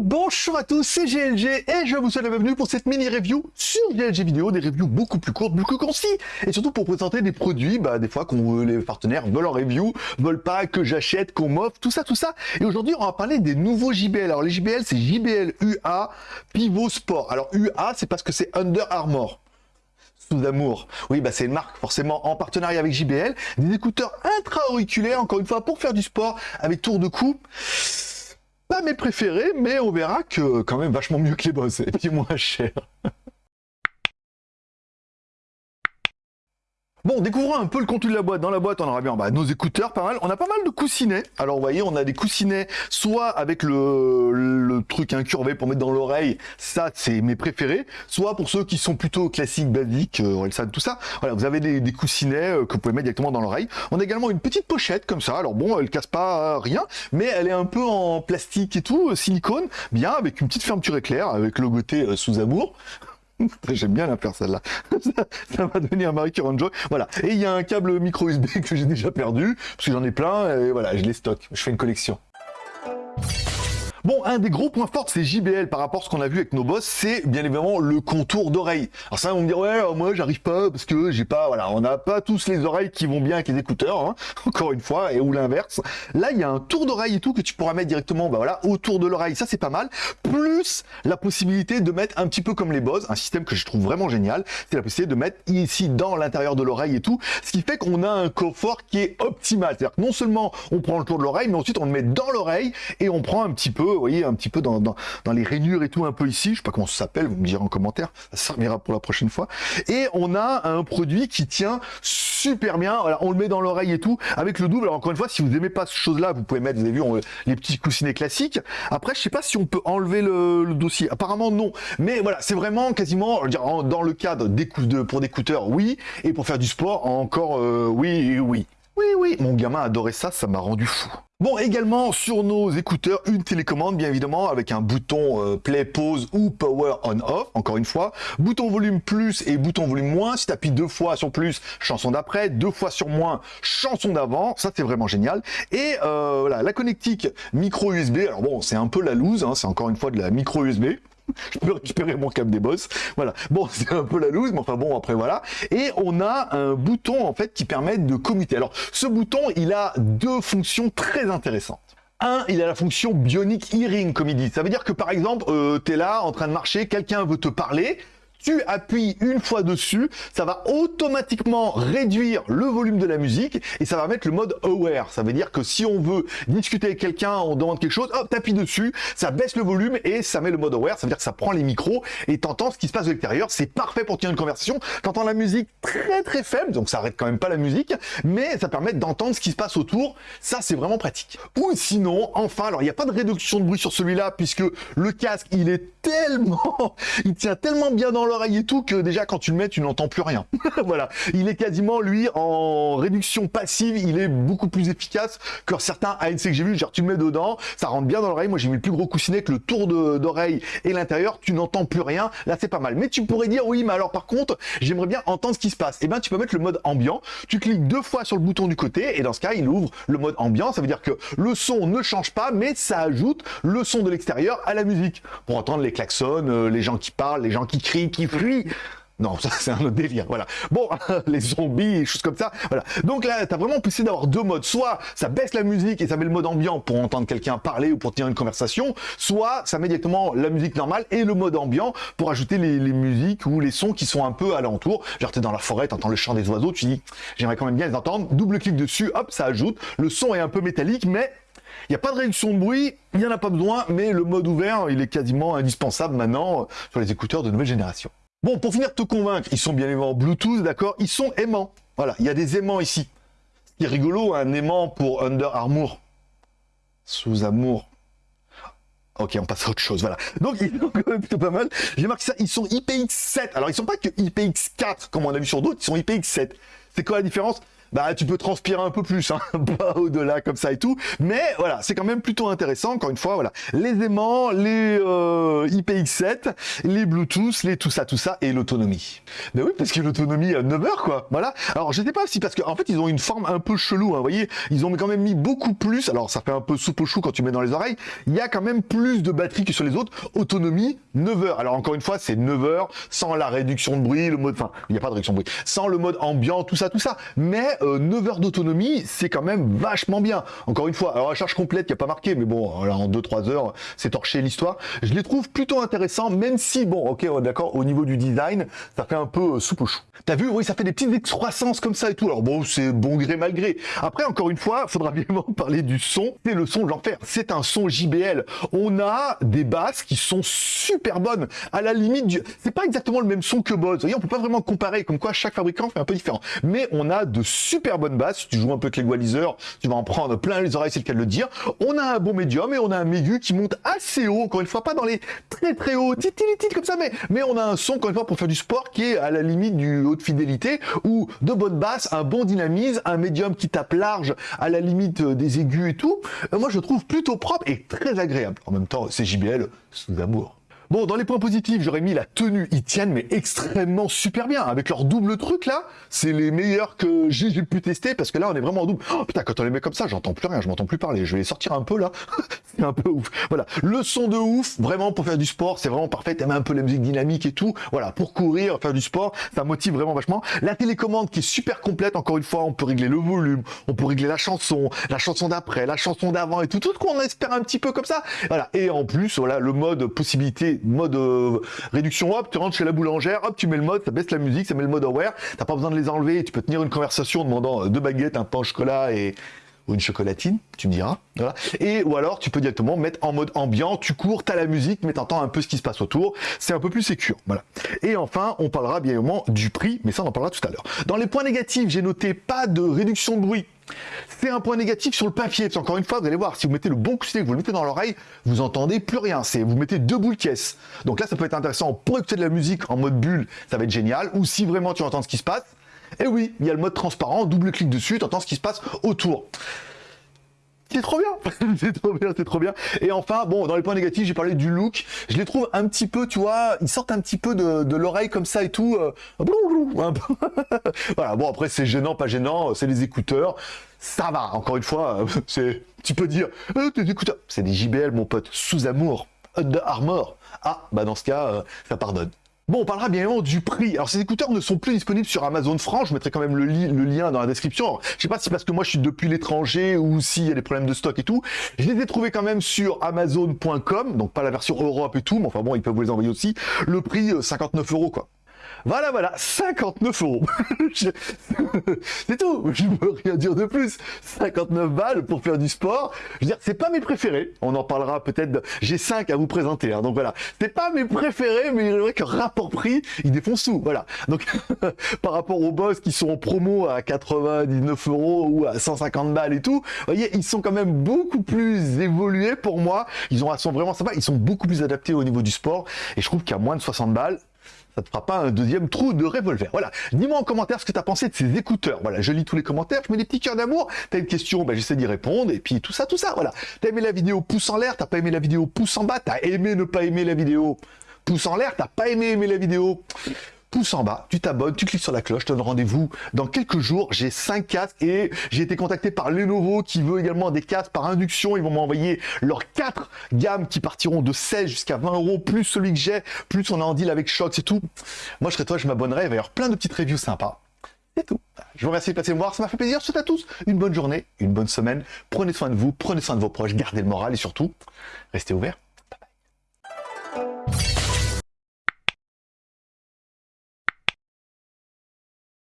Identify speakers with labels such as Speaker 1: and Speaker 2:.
Speaker 1: Bonjour à tous, c'est GLG et je vous souhaite la bienvenue pour cette mini review sur GLG vidéo, des reviews beaucoup plus courtes, beaucoup concis et surtout pour présenter des produits, bah, des fois qu'on les partenaires veulent en review, veulent pas que j'achète, qu'on m'offre, tout ça, tout ça. Et aujourd'hui, on va parler des nouveaux JBL. Alors les JBL, c'est JBL UA Pivot Sport. Alors UA, c'est parce que c'est Under Armour sous amour. Oui, bah c'est une marque forcément en partenariat avec JBL, des écouteurs intra-auriculaires, encore une fois, pour faire du sport avec tour de cou. Pas mes préférés, mais on verra que quand même vachement mieux que les boss, et puis moins cher. Bon, découvrons un peu le contenu de la boîte. Dans la boîte, on aura bien bah, nos écouteurs, pas mal. On a pas mal de coussinets. Alors, vous voyez, on a des coussinets, soit avec le, truc incurvé pour mettre dans l'oreille. Ça, c'est mes préférés. Soit pour ceux qui sont plutôt classiques, basiques, euh, tout ça. Voilà, vous avez des, coussinets euh, que vous pouvez mettre directement dans l'oreille. On a également une petite pochette comme ça. Alors bon, elle casse pas euh, rien, mais elle est un peu en plastique et tout, euh, silicone, bien, avec une petite fermeture éclair, avec le côté sous amour. J'aime bien la faire celle-là. ça, va devenir Marie Joy. Voilà. Et il y a un câble micro USB que j'ai déjà perdu, parce que j'en ai plein, et voilà, je les stocke. Je fais une collection. Bon, un des gros points forts de ces JBL par rapport à ce qu'on a vu avec nos boss, c'est bien évidemment le contour d'oreille. Alors ça, on me dire, ouais, moi j'arrive pas parce que j'ai pas, voilà, on n'a pas tous les oreilles qui vont bien avec les écouteurs, hein, encore une fois, et ou l'inverse. Là, il y a un tour d'oreille et tout que tu pourras mettre directement, bah voilà, autour de l'oreille. Ça, c'est pas mal. Plus la possibilité de mettre un petit peu comme les boss, un système que je trouve vraiment génial, c'est la possibilité de mettre ici dans l'intérieur de l'oreille et tout, ce qui fait qu'on a un confort qui est optimal. C'est-à-dire que non seulement on prend le tour de l'oreille, mais ensuite on le met dans l'oreille et on prend un petit peu vous voyez, un petit peu dans, les rainures et tout, un peu ici. Je sais pas comment ça s'appelle, vous me direz en commentaire. Ça servira pour la prochaine fois. Et on a un produit qui tient super bien. Voilà, on le met dans l'oreille et tout, avec le double. Alors encore une fois, si vous aimez pas ce chose-là, vous pouvez mettre, vous avez vu, les petits coussinets classiques. Après, je sais pas si on peut enlever le, dossier. Apparemment, non. Mais voilà, c'est vraiment quasiment, dans le cadre des de, pour des écouteurs, oui. Et pour faire du sport, encore, euh, oui, oui. Oui, oui, mon gamin adorait ça, ça m'a rendu fou. Bon, également sur nos écouteurs, une télécommande, bien évidemment, avec un bouton euh, play, pause ou power on off, encore une fois. Bouton volume plus et bouton volume moins. Si tu appuies deux fois sur plus, chanson d'après, deux fois sur moins, chanson d'avant. Ça, c'est vraiment génial. Et euh, voilà, la connectique micro USB. Alors bon, c'est un peu la loose, hein, c'est encore une fois de la micro USB. je peux récupérer mon câble des boss. Voilà. Bon, c'est un peu la loose, mais enfin bon, après voilà. Et on a un bouton, en fait, qui permet de commuter. Alors, ce bouton, il a deux fonctions très intéressantes. Un, il a la fonction Bionic Hearing, comme il dit. Ça veut dire que, par exemple, euh, tu es là, en train de marcher, quelqu'un veut te parler, tu appuies une fois dessus, ça va automatiquement réduire le volume de la musique et ça va mettre le mode aware. Ça veut dire que si on veut discuter avec quelqu'un, on demande quelque chose, hop, t'appuies dessus, ça baisse le volume et ça met le mode aware. Ça veut dire que ça prend les micros et t'entends ce qui se passe de l'extérieur. C'est parfait pour tenir une conversation. T'entends la musique très très faible, donc ça arrête quand même pas la musique, mais ça permet d'entendre ce qui se passe autour. Ça, c'est vraiment pratique. Ou sinon, enfin, alors il n'y a pas de réduction de bruit sur celui-là puisque le casque, il est tellement, il tient tellement bien dans l'oreille et tout que déjà quand tu le mets, tu n'entends plus rien. voilà, il est quasiment lui en réduction passive, il est beaucoup plus efficace que certains ANC que j'ai vu. Genre tu le mets dedans, ça rentre bien dans l'oreille. Moi j'ai mis le plus gros coussinet que le tour d'oreille et l'intérieur, tu n'entends plus rien. Là c'est pas mal. Mais tu pourrais dire oui, mais alors par contre, j'aimerais bien entendre ce qui se passe. Et eh ben tu peux mettre le mode ambiant. Tu cliques deux fois sur le bouton du côté et dans ce cas, il ouvre le mode ambiant. Ça veut dire que le son ne change pas, mais ça ajoute le son de l'extérieur à la musique pour entendre les klaxons, euh, les gens qui parlent, les gens qui crient, qui. Non, ça c'est un autre délire, voilà. Bon, les zombies, choses comme ça, voilà. Donc là, t'as vraiment pu d'avoir deux modes. Soit ça baisse la musique et ça met le mode ambiant pour entendre quelqu'un parler ou pour tenir une conversation, soit ça met directement la musique normale et le mode ambiant pour ajouter les, musiques ou les sons qui sont un peu alentour. Genre t'es dans la forêt, t'entends le chant des oiseaux, tu dis, j'aimerais quand même bien les entendre. Double clic dessus, hop, ça ajoute. Le son est un peu métallique, mais il n'y a pas de réduction de bruit, il n'y en a pas besoin, mais le mode ouvert, il est quasiment indispensable maintenant euh, sur les écouteurs de nouvelle génération. Bon, pour finir de te convaincre, ils sont bien évidemment Bluetooth, d'accord Ils sont aimants. Voilà, il y a des aimants ici. Ce qui est rigolo, un aimant pour Under Armour. Sous amour. Ok, on passe à autre chose, voilà. Donc, ils sont plutôt pas mal. J'ai marqué ça, ils sont IPX7. Alors, ils sont pas que IPX4, comme on a vu sur d'autres, ils sont IPX7. C'est quoi la différence? Bah tu peux transpirer un peu plus, hein, pas au-delà comme ça et tout. Mais voilà, c'est quand même plutôt intéressant. Encore une fois, voilà, les aimants, les euh, IPX7, les Bluetooth, les tout ça, tout ça et l'autonomie. Mais oui, parce que l'autonomie à 9 heures quoi. Voilà. Alors je sais pas si parce qu'en en fait ils ont une forme un peu chelou. Hein, vous voyez, ils ont quand même mis beaucoup plus. Alors ça fait un peu soupe au chou quand tu mets dans les oreilles. Il y a quand même plus de batterie que sur les autres. Autonomie 9 heures. Alors encore une fois, c'est 9 heures sans la réduction de bruit, le mode, enfin il n'y a pas de réduction de bruit, sans le mode ambiant, tout ça, tout ça. Mais 9 euh, heures d'autonomie, c'est quand même vachement bien. Encore une fois, alors la charge complète, il n'y a pas marqué, mais bon, voilà, en 2-3 heures, c'est torché l'histoire. Je les trouve plutôt intéressants, même si, bon, ok, d'accord, au niveau du design, ça fait un peu euh, soupe au chou. T'as vu, oui, ça fait des petites excroissances comme ça et tout. Alors bon, c'est bon gré mal gré. Après, encore une fois, faudra bien parler du son. C'est le son de l'enfer. C'est un son JBL. On a des basses qui sont super bonnes. À la limite, du... c'est pas exactement le même son que Bose. Vous voyez, on peut pas vraiment comparer, comme quoi chaque fabricant fait un peu différent. Mais on a de super bonnes basses. Si tu joues un peu avec l'équaliseur, tu vas en prendre plein les oreilles, c'est le cas de le dire. On a un bon médium et on a un aigu qui monte assez haut, encore une fois, pas dans les très très hauts, titili comme ça, mais, on a un son, encore une pour faire du sport qui est à la limite du haute fidélité ou de bonnes basses, un bon dynamisme, un médium qui tape large à la limite euh, des aigus et tout. Euh, moi, je trouve plutôt propre et très agréable. En même temps, c'est JBL sous amour. Bon, dans les points positifs, j'aurais mis la tenue. Ils tiennent, mais extrêmement super bien. Avec leur double truc, là, c'est les meilleurs que j'ai pu tester, parce que là, on est vraiment en double. Oh, putain, quand on les met comme ça, j'entends plus rien, je m'entends plus parler. Je vais les sortir un peu, là. c'est un peu ouf. Voilà. Le son de ouf, vraiment, pour faire du sport, c'est vraiment parfait. T'aimes un peu la musique dynamique et tout. Voilà, pour courir, faire du sport, ça motive vraiment vachement. La télécommande qui est super complète, encore une fois, on peut régler le volume, on peut régler la chanson, la chanson d'après, la chanson d'avant et tout, tout qu'on espère un petit peu comme ça. Voilà. Et en plus, voilà, le mode possibilité mode euh, réduction, hop, tu rentres chez la boulangère, hop, tu mets le mode, ça baisse la musique, ça met le mode aware, t'as pas besoin de les enlever, tu peux tenir une conversation demandant euh, deux baguettes, un pain au chocolat et une chocolatine, tu me diras. Voilà. Et ou alors tu peux directement mettre en mode ambiant, tu cours, tu as la musique, mais t'entends un peu ce qui se passe autour. C'est un peu plus sécure. Voilà. Et enfin, on parlera bien évidemment du prix, mais ça on en parlera tout à l'heure. Dans les points négatifs, j'ai noté pas de réduction de bruit. C'est un point négatif sur le papier, parce qu'encore une fois, vous allez voir, si vous mettez le bon coussinet, que vous le mettez dans l'oreille, vous entendez plus rien. C'est vous mettez deux boules caisses. Donc là, ça peut être intéressant pour écouter de la musique en mode bulle, ça va être génial. Ou si vraiment tu entends ce qui se passe, et oui, il y a le mode transparent, double clic dessus, tu entends ce qui se passe autour. C'est trop bien, c'est trop bien, c'est trop bien. Et enfin, bon, dans les points négatifs, j'ai parlé du look. Je les trouve un petit peu, tu vois, ils sortent un petit peu de, l'oreille comme ça et tout. Euh, voilà, bon après c'est gênant, pas gênant, c'est les écouteurs. Ça va, encore une fois, c'est, tu peux dire, euh, tes écouteurs, c'est des JBL mon pote, sous amour, de Armor. Ah, bah dans ce cas, euh, ça pardonne. Bon, on parlera bien évidemment du prix. Alors, ces écouteurs ne sont plus disponibles sur Amazon France. Je mettrai quand même le, lien dans la description. je sais pas si parce que moi, je suis depuis l'étranger ou s'il y a des problèmes de stock et tout. Je les ai trouvés quand même sur Amazon.com. Donc, pas la version Europe et tout. Mais enfin bon, ils peuvent vous les envoyer aussi. Le prix, 59 euh, euros, quoi. Voilà, voilà, 59 euros. c'est tout, je ne peux rien dire de plus. 59 balles pour faire du sport. Je veux dire, c'est pas mes préférés. On en parlera peut-être. J'ai 5 à vous présenter, hein, donc voilà. C'est pas mes préférés, mais il vrai que rapport prix, ils défoncent tout. Voilà. Donc, par rapport aux boss qui sont en promo à 99 euros ou à 150 balles et tout, vous voyez, ils sont quand même beaucoup plus évolués pour moi. Ils ont, sont vraiment sympas. Ils sont beaucoup plus adaptés au niveau du sport. Et je trouve qu'à moins de 60 balles, ça te fera pas un deuxième trou de revolver. Voilà. Dis-moi en commentaire ce que tu as pensé de ces écouteurs. Voilà, je lis tous les commentaires, je mets des petits cœurs d'amour. T'as une question, ben, j'essaie d'y répondre. Et puis tout ça, tout ça, voilà. T'as aimé la vidéo, pouce en l'air. T'as pas aimé la vidéo, pouce en bas. T'as aimé ne pas aimer la vidéo, pouce en l'air. T'as pas aimé aimer la vidéo pouce en bas, tu t'abonnes, tu cliques sur la cloche, je te donne rendez-vous dans quelques jours. J'ai 5 casques et j'ai été contacté par Lenovo qui veut également des casques par induction. Ils vont m'envoyer leurs 4 gammes qui partiront de 16 jusqu'à 20 euros, plus celui que j'ai, plus on a en deal avec Shox et tout. Moi, je serais toi, je m'abonnerai. Il va y avoir plein de petites reviews sympas. C'est tout. Je vous remercie de passer me voir, ça m'a fait plaisir. Je souhaite à tous une bonne journée, une bonne semaine. Prenez soin de vous, prenez soin de vos proches, gardez le moral et surtout, restez ouverts.